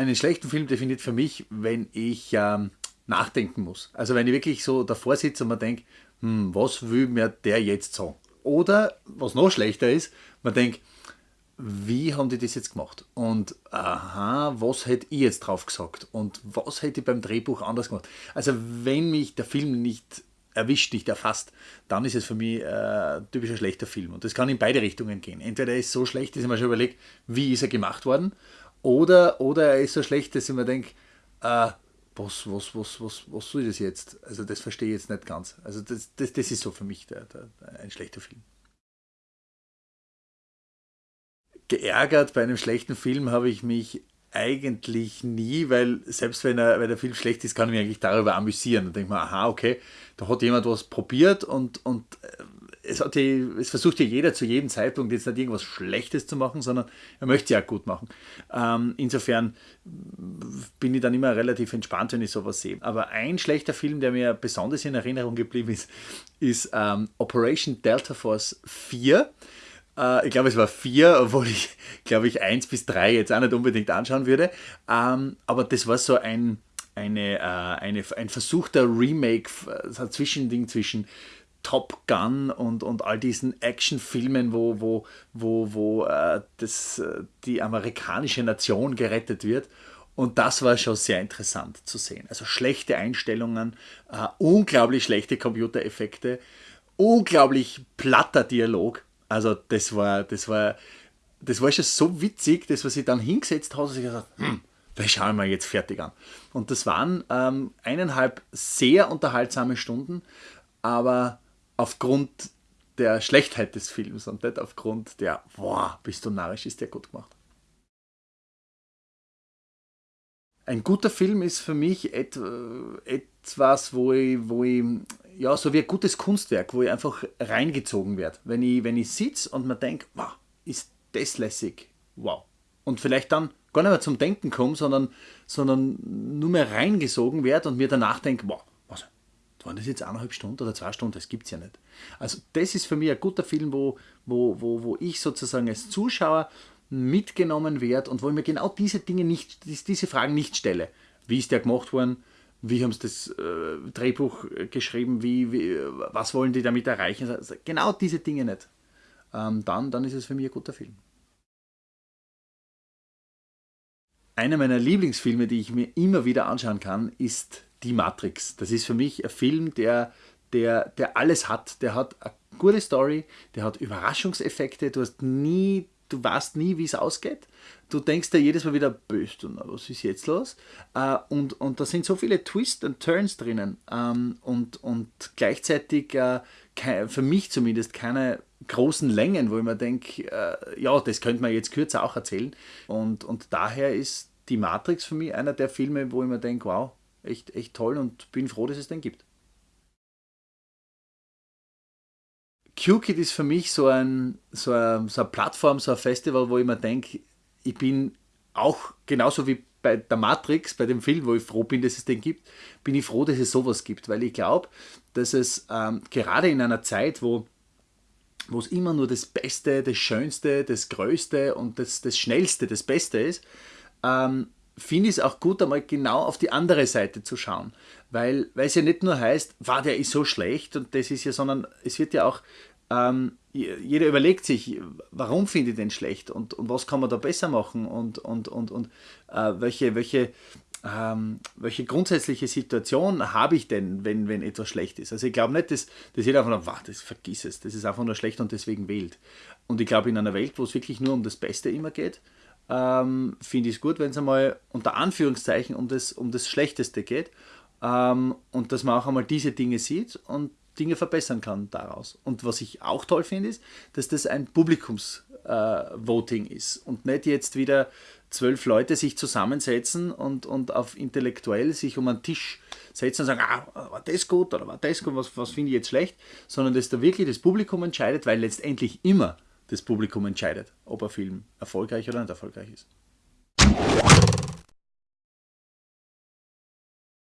Einen schlechten Film definiert für mich, wenn ich ähm, nachdenken muss. Also wenn ich wirklich so davor sitze und mir denke, hm, was will mir der jetzt sagen? Oder, was noch schlechter ist, man denkt, wie haben die das jetzt gemacht? Und aha, was hätte ich jetzt drauf gesagt? Und was hätte ich beim Drehbuch anders gemacht? Also wenn mich der Film nicht erwischt, nicht erfasst, dann ist es für mich äh, typischer schlechter Film. Und das kann in beide Richtungen gehen. Entweder er ist so schlecht, dass ich mir schon überlege, wie ist er gemacht worden, oder, oder er ist so schlecht, dass ich mir denke, äh, was, was, was, was, was soll das jetzt? Also das verstehe ich jetzt nicht ganz. Also das, das, das ist so für mich der, der, ein schlechter Film. Geärgert bei einem schlechten Film habe ich mich eigentlich nie, weil selbst wenn, er, wenn der Film schlecht ist, kann ich mich eigentlich darüber amüsieren. Dann denke ich mir, aha, okay, da hat jemand was probiert und, und äh, es, hat die, es versucht ja jeder zu jedem Zeitpunkt jetzt nicht irgendwas Schlechtes zu machen, sondern er möchte ja gut machen. Ähm, insofern bin ich dann immer relativ entspannt, wenn ich sowas sehe. Aber ein schlechter Film, der mir besonders in Erinnerung geblieben ist, ist ähm, Operation Delta Force 4 äh, ich glaube, es war 4, obwohl ich, glaube ich, 1 bis 3 jetzt auch nicht unbedingt anschauen würde. Ähm, aber das war so ein, eine, äh, eine, ein versuchter Remake, so ein Zwischending zwischen Top Gun und, und all diesen Actionfilmen, wo, wo, wo, wo äh, das, äh, die amerikanische Nation gerettet wird. Und das war schon sehr interessant zu sehen. Also schlechte Einstellungen, äh, unglaublich schlechte Computereffekte, unglaublich platter Dialog. Also das war, das war, das war schon so witzig, dass man sich dann hingesetzt hat und sich gesagt hm, das schauen wir jetzt fertig an. Und das waren ähm, eineinhalb sehr unterhaltsame Stunden, aber aufgrund der Schlechtheit des Films und nicht aufgrund der, boah, bist du narrisch, ist der gut gemacht. Ein guter Film ist für mich et, etwas, wo ich, wo ich, ja, so wie ein gutes Kunstwerk, wo ich einfach reingezogen werde. Wenn ich, wenn ich sitze und mir denke, wow, ist das lässig, wow. Und vielleicht dann gar nicht mehr zum Denken komme, sondern, sondern nur mehr reingesogen werde und mir danach denke, wow, waren das jetzt eineinhalb Stunden oder zwei Stunden? Das gibt es ja nicht. Also das ist für mich ein guter Film, wo, wo, wo, wo ich sozusagen als Zuschauer mitgenommen werde und wo ich mir genau diese Dinge nicht, diese Fragen nicht stelle. Wie ist der gemacht worden? Wie haben sie das äh, Drehbuch geschrieben? Wie, wie, was wollen die damit erreichen? Also genau diese Dinge nicht. Ähm, dann, dann ist es für mich ein guter Film. Einer meiner Lieblingsfilme, die ich mir immer wieder anschauen kann, ist die Matrix. Das ist für mich ein Film, der, der, der alles hat. Der hat eine gute Story, der hat Überraschungseffekte, du hast nie, du weißt nie, wie es ausgeht. Du denkst dir jedes Mal wieder, böse, was ist jetzt los? Äh, und, und da sind so viele Twists und Turns drinnen. Ähm, und, und gleichzeitig, äh, für mich zumindest, keine großen Längen, wo ich mir denke, äh, ja, das könnte man jetzt kürzer auch erzählen. Und, und daher ist die Matrix für mich einer der Filme, wo ich mir denke, wow, echt, echt toll und bin froh, dass es den gibt. QKit ist für mich so, ein, so, eine, so eine Plattform, so ein Festival, wo ich mir denke, ich bin auch genauso wie bei der Matrix, bei dem Film, wo ich froh bin, dass es den gibt, bin ich froh, dass es sowas gibt, weil ich glaube, dass es ähm, gerade in einer Zeit, wo wo es immer nur das Beste, das Schönste, das Größte und das, das Schnellste, das Beste ist, ähm, finde ich es auch gut, einmal genau auf die andere Seite zu schauen. Weil, weil es ja nicht nur heißt, war der ist so schlecht und das ist ja, sondern es wird ja auch, ähm, jeder überlegt sich, warum finde ich den schlecht und, und was kann man da besser machen und, und, und, und äh, welche, welche, ähm, welche grundsätzliche Situation habe ich denn, wenn, wenn etwas schlecht ist. Also ich glaube nicht, dass, dass jeder einfach nur, das vergiss es, das ist einfach nur schlecht und deswegen wählt. Und ich glaube, in einer Welt, wo es wirklich nur um das Beste immer geht, ähm, finde ich es gut, wenn es einmal unter Anführungszeichen um das, um das Schlechteste geht ähm, und dass man auch einmal diese Dinge sieht und Dinge verbessern kann daraus. Und was ich auch toll finde, ist, dass das ein Publikumsvoting äh, ist und nicht jetzt wieder zwölf Leute sich zusammensetzen und, und auf intellektuell sich um einen Tisch setzen und sagen, ah, war das gut oder war das gut, was, was finde ich jetzt schlecht, sondern dass da wirklich das Publikum entscheidet, weil letztendlich immer das Publikum entscheidet, ob ein Film erfolgreich oder nicht erfolgreich ist.